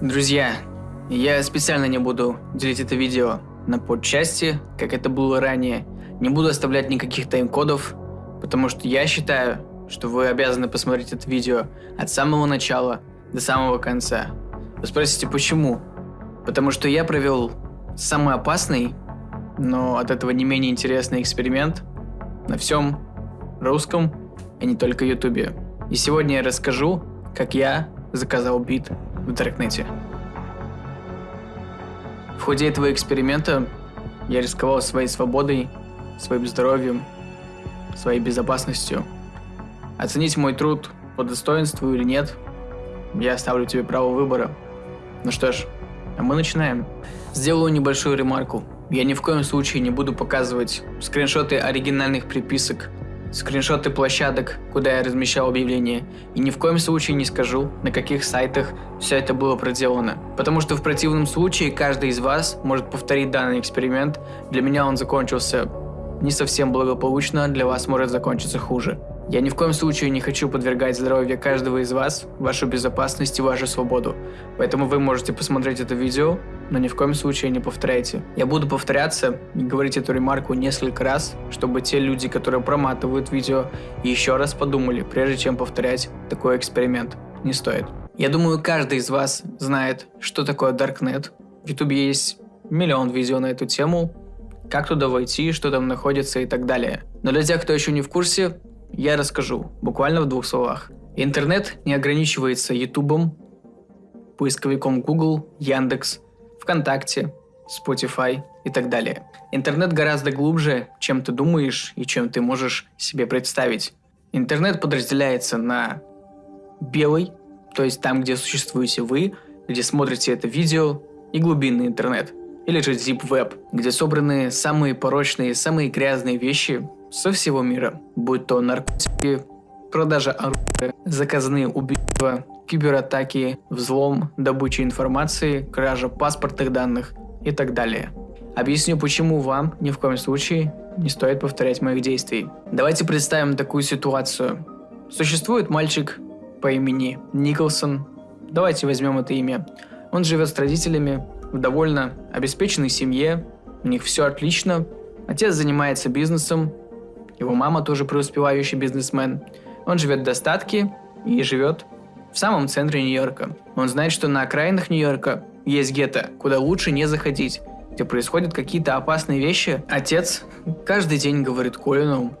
Друзья, я специально не буду делить это видео на подчасти, как это было ранее. Не буду оставлять никаких тайм-кодов, потому что я считаю, что вы обязаны посмотреть это видео от самого начала до самого конца. Вы спросите, почему? Потому что я провел самый опасный, но от этого не менее интересный эксперимент на всем русском и не только ютубе. И сегодня я расскажу, как я заказал бит в Даркнете. В ходе этого эксперимента я рисковал своей свободой, своим здоровьем, своей безопасностью. Оценить мой труд по достоинству или нет, я оставлю тебе право выбора. Ну что ж, а мы начинаем. Сделаю небольшую ремарку. Я ни в коем случае не буду показывать скриншоты оригинальных приписок скриншоты площадок, куда я размещал объявления, и ни в коем случае не скажу, на каких сайтах все это было проделано. Потому что в противном случае каждый из вас может повторить данный эксперимент, для меня он закончился не совсем благополучно, для вас может закончиться хуже. Я ни в коем случае не хочу подвергать здоровье каждого из вас, вашу безопасность и вашу свободу. Поэтому вы можете посмотреть это видео, но ни в коем случае не повторяйте. Я буду повторяться и говорить эту ремарку несколько раз, чтобы те люди, которые проматывают видео, еще раз подумали, прежде чем повторять такой эксперимент. Не стоит. Я думаю, каждый из вас знает, что такое Darknet. В YouTube есть миллион видео на эту тему, как туда войти, что там находится и так далее. Но для тех, кто еще не в курсе, я расскажу, буквально в двух словах. Интернет не ограничивается Ютубом, поисковиком Google, Яндекс, ВКонтакте, Spotify и так далее. Интернет гораздо глубже, чем ты думаешь и чем ты можешь себе представить. Интернет подразделяется на белый, то есть там, где существуете вы, где смотрите это видео, и глубинный интернет, или же Deep Web, где собраны самые порочные, самые грязные вещи, со всего мира, будь то наркотики, продажа оружия, заказные убийства, кибератаки, взлом, добыча информации, кража паспортных данных и так далее. Объясню, почему вам ни в коем случае не стоит повторять моих действий. Давайте представим такую ситуацию. Существует мальчик по имени Николсон. Давайте возьмем это имя. Он живет с родителями в довольно обеспеченной семье. У них все отлично. Отец занимается бизнесом, его мама тоже преуспевающий бизнесмен. Он живет в достатке и живет в самом центре Нью-Йорка. Он знает, что на окраинах Нью-Йорка есть гетто, куда лучше не заходить, где происходят какие-то опасные вещи. Отец каждый день говорит Колину,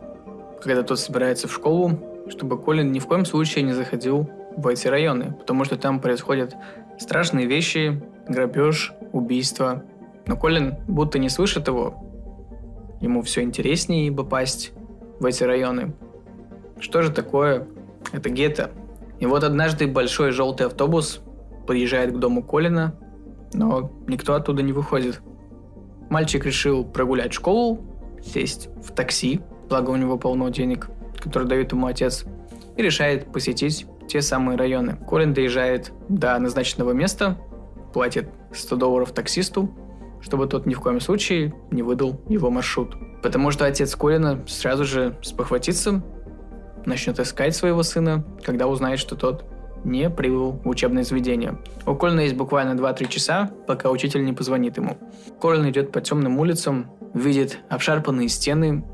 когда тот собирается в школу, чтобы Колин ни в коем случае не заходил в эти районы, потому что там происходят страшные вещи, грабеж, убийство. Но Колин будто не слышит его. Ему все интереснее попасть в эти районы. Что же такое это гетто? И вот однажды большой желтый автобус подъезжает к дому Колина, но никто оттуда не выходит. Мальчик решил прогулять школу, сесть в такси, благо у него полно денег, которые дает ему отец, и решает посетить те самые районы. Колин доезжает до назначенного места, платит 100 долларов таксисту, чтобы тот ни в коем случае не выдал его маршрут. Потому что отец Колина сразу же спохватится, начнет искать своего сына, когда узнает, что тот не прибыл в учебное заведение. У Колина есть буквально 2-3 часа, пока учитель не позвонит ему. Колин идет по темным улицам, видит обшарпанные стены,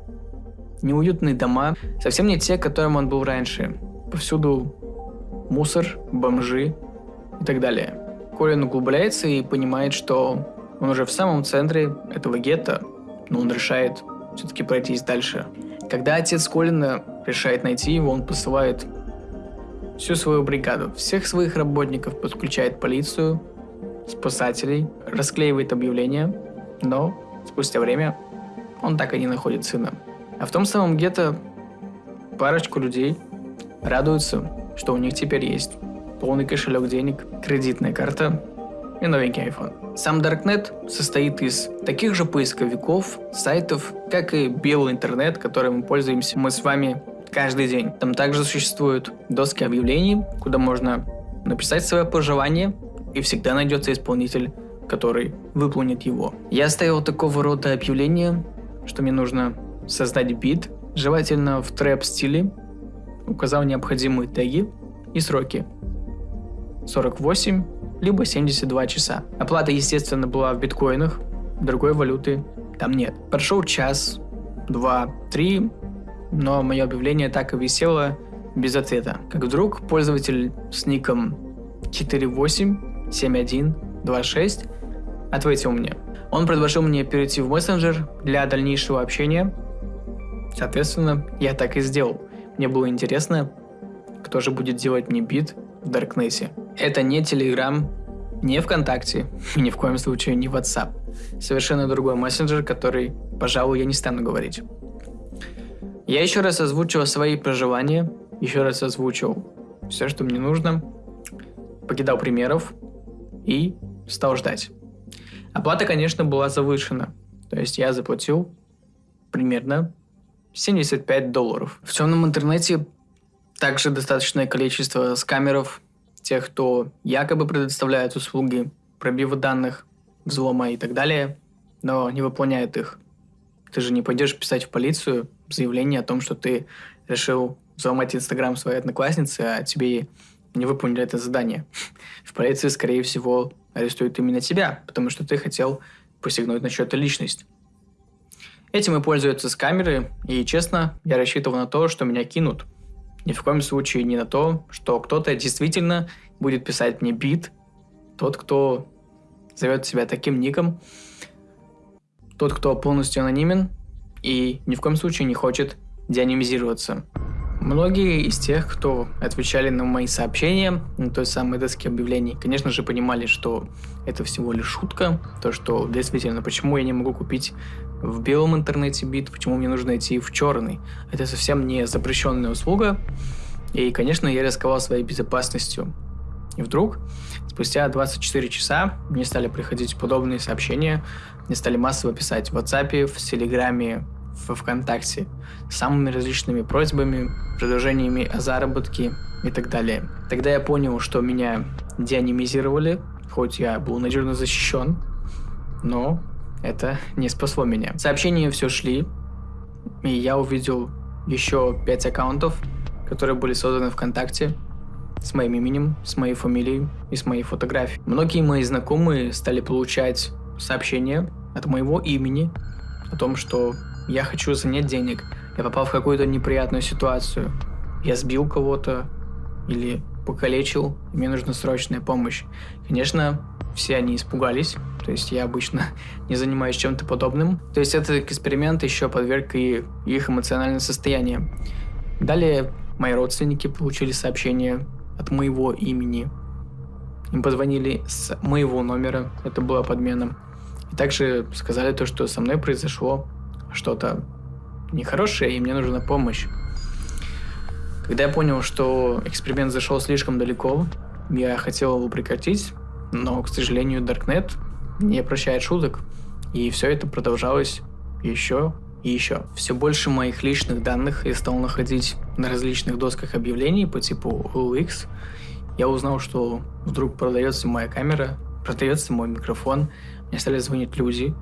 неуютные дома, совсем не те, которым он был раньше. Повсюду мусор, бомжи и так далее. Колин углубляется и понимает, что он уже в самом центре этого гетто, но он решает все-таки пройтись дальше. Когда отец Колина решает найти его, он посылает всю свою бригаду, всех своих работников, подключает полицию, спасателей, расклеивает объявления, но спустя время он так и не находит сына. А в том самом гетто парочку людей радуются, что у них теперь есть полный кошелек денег, кредитная карта и новенький iPhone. Сам Darknet состоит из таких же поисковиков, сайтов, как и белый интернет, которым мы пользуемся мы с вами каждый день. Там также существуют доски объявлений, куда можно написать свое пожелание, и всегда найдется исполнитель, который выполнит его. Я оставил такого рода объявления, что мне нужно создать бит, желательно в трэп стиле, указал необходимые теги и сроки. 48, либо 72 часа. Оплата, естественно, была в биткоинах, другой валюты там нет. Прошел час, два, три, но мое объявление так и висело без ответа. Как вдруг пользователь с ником 487126 ответил мне. Он предложил мне перейти в мессенджер для дальнейшего общения. Соответственно, я так и сделал. Мне было интересно, кто же будет делать мне бит в Даркнессе. Это не Telegram, не ВКонтакте, и ни в коем случае не WhatsApp. Совершенно другой мессенджер, который, пожалуй, я не стану говорить. Я еще раз озвучил свои проживания, еще раз озвучил все, что мне нужно, покидал примеров и стал ждать. Оплата, конечно, была завышена. То есть я заплатил примерно 75 долларов. В темном интернете также достаточное количество скамеров, тех, кто якобы предоставляет услуги пробива данных, взлома и так далее, но не выполняет их. Ты же не пойдешь писать в полицию заявление о том, что ты решил взломать Инстаграм своей одноклассницы, а тебе не выполнили это задание. В полиции, скорее всего, арестуют именно тебя, потому что ты хотел посягнуть на чью-то личность. Этим и пользуются с камеры, и честно, я рассчитывал на то, что меня кинут. Ни в коем случае не на то, что кто-то действительно будет писать мне бит, тот, кто зовет себя таким ником, тот, кто полностью анонимен и ни в коем случае не хочет деанимизироваться. Многие из тех, кто отвечали на мои сообщения на той самой доске объявлений, конечно же, понимали, что это всего лишь шутка, то, что действительно, почему я не могу купить в белом интернете бит, почему мне нужно идти в черный. Это совсем не запрещенная услуга, и, конечно, я рисковал своей безопасностью. И вдруг, спустя 24 часа, мне стали приходить подобные сообщения, мне стали массово писать в WhatsApp, в Телеграме, в ВКонтакте с самыми различными просьбами, предложениями о заработке и так далее. Тогда я понял, что меня деанимизировали, хоть я был надежно защищен, но это не спасло меня. Сообщения все шли, и я увидел еще пять аккаунтов, которые были созданы ВКонтакте, с моим именем, с моей фамилией и с моей фотографией. Многие мои знакомые стали получать сообщения от моего имени о том, что я хочу занять денег, я попал в какую-то неприятную ситуацию, я сбил кого-то или покалечил, и мне нужна срочная помощь. Конечно, все они испугались, то есть я обычно не занимаюсь чем-то подобным. То есть этот эксперимент еще подверг и их эмоциональное состояние. Далее мои родственники получили сообщение от моего имени. Им позвонили с моего номера, это была подмена. И также сказали то, что со мной произошло что-то нехорошее, и мне нужна помощь. Когда я понял, что эксперимент зашел слишком далеко, я хотел его прекратить, но, к сожалению, Darknet не прощает шуток, и все это продолжалось еще и еще. Все больше моих личных данных я стал находить на различных досках объявлений по типу OLX. Я узнал, что вдруг продается моя камера, продается мой микрофон, мне стали звонить люди,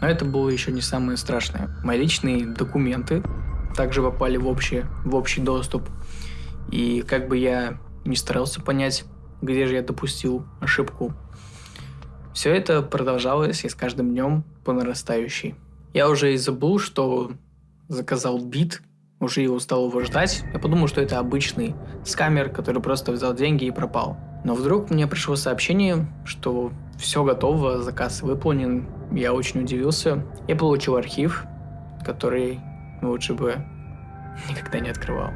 но это было еще не самое страшное. Мои личные документы также попали в общий, в общий доступ. И как бы я не старался понять, где же я допустил ошибку, все это продолжалось и с каждым днем по нарастающей. Я уже и забыл, что заказал бит, уже его стал его ждать. Я подумал, что это обычный скамер, который просто взял деньги и пропал. Но вдруг мне пришло сообщение, что все готово, заказ выполнен. Я очень удивился. Я получил архив, который лучше бы никогда не открывал.